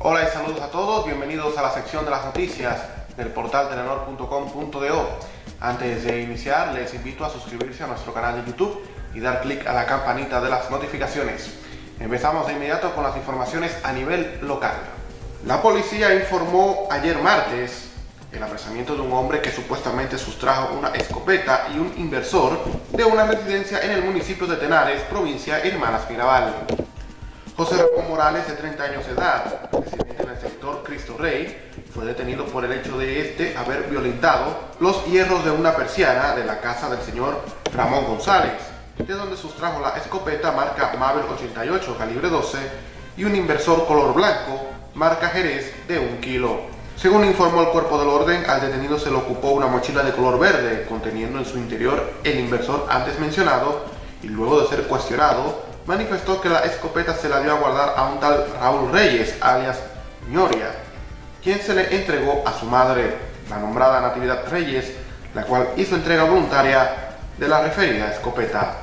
Hola y saludos a todos, bienvenidos a la sección de las noticias del portal telenor.com.do. Antes de iniciar, les invito a suscribirse a nuestro canal de YouTube y dar clic a la campanita de las notificaciones. Empezamos de inmediato con las informaciones a nivel local. La policía informó ayer martes el apresamiento de un hombre que supuestamente sustrajo una escopeta y un inversor de una residencia en el municipio de Tenares, provincia Hermanas Mirabal. José Ramón Morales, de 30 años de edad, residente en el sector Cristo Rey, fue detenido por el hecho de este haber violentado los hierros de una persiana de la casa del señor Ramón González, de donde sustrajo la escopeta marca Mabel 88 calibre 12 y un inversor color blanco marca Jerez de un kilo. Según informó el cuerpo del orden, al detenido se le ocupó una mochila de color verde, conteniendo en su interior el inversor antes mencionado, y luego de ser cuestionado, manifestó que la escopeta se la dio a guardar a un tal Raúl Reyes, alias Ñoria, quien se le entregó a su madre, la nombrada Natividad Reyes, la cual hizo entrega voluntaria de la referida escopeta.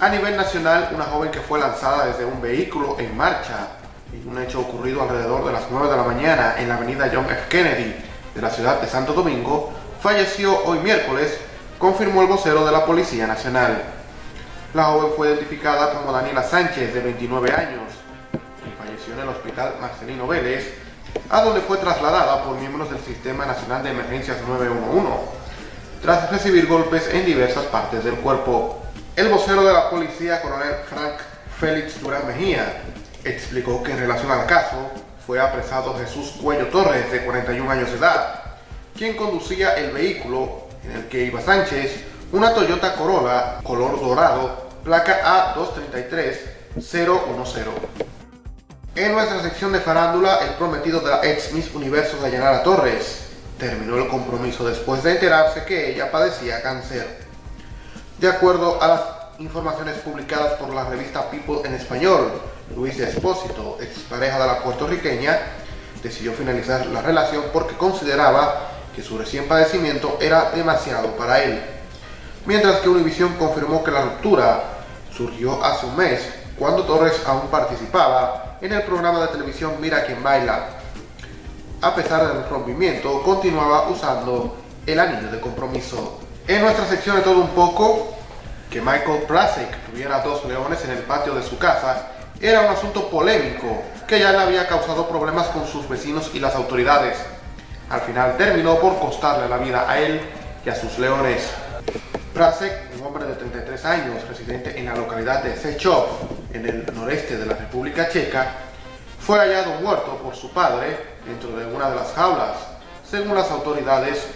A nivel nacional, una joven que fue lanzada desde un vehículo en marcha en un hecho ocurrido alrededor de las 9 de la mañana en la avenida John F. Kennedy de la ciudad de Santo Domingo, falleció hoy miércoles, confirmó el vocero de la Policía Nacional. La joven fue identificada como Daniela Sánchez, de 29 años, y falleció en el hospital Marcelino Vélez, a donde fue trasladada por miembros del Sistema Nacional de Emergencias 911, tras recibir golpes en diversas partes del cuerpo. El vocero de la policía, coronel Frank Félix Durán Mejía, explicó que en relación al caso fue apresado Jesús Cuello Torres, de 41 años de edad, quien conducía el vehículo en el que iba Sánchez, una Toyota Corolla color dorado, placa A233010. En nuestra sección de farándula, el prometido de la ex Miss Universo Dayanara Torres terminó el compromiso después de enterarse que ella padecía cáncer. De acuerdo a las informaciones publicadas por la revista People en español, Luis Espósito, expareja de la puertorriqueña, decidió finalizar la relación porque consideraba que su recién padecimiento era demasiado para él. Mientras que Univision confirmó que la ruptura surgió hace un mes, cuando Torres aún participaba en el programa de televisión Mira quien baila. A pesar del rompimiento, continuaba usando el anillo de compromiso. En nuestra sección de todo un poco, que Michael Prasek tuviera dos leones en el patio de su casa era un asunto polémico que ya le había causado problemas con sus vecinos y las autoridades. Al final terminó por costarle la vida a él y a sus leones. Prasek, un hombre de 33 años, residente en la localidad de Sechov, en el noreste de la República Checa, fue hallado muerto por su padre dentro de una de las jaulas. Según las autoridades,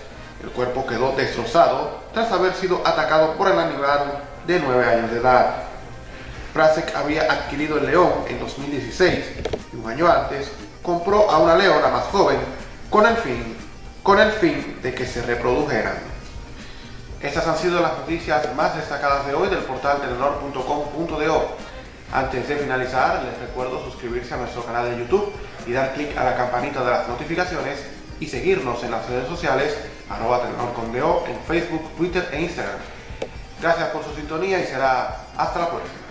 el cuerpo quedó destrozado tras haber sido atacado por el animal de 9 años de edad. Prasek había adquirido el león en 2016 y un año antes compró a una leona más joven con el fin, con el fin de que se reprodujeran. Estas han sido las noticias más destacadas de hoy del portal telenor.com.do. Antes de finalizar, les recuerdo suscribirse a nuestro canal de YouTube y dar clic a la campanita de las notificaciones y seguirnos en las redes sociales arroba en Facebook, Twitter e Instagram. Gracias por su sintonía y será hasta la próxima.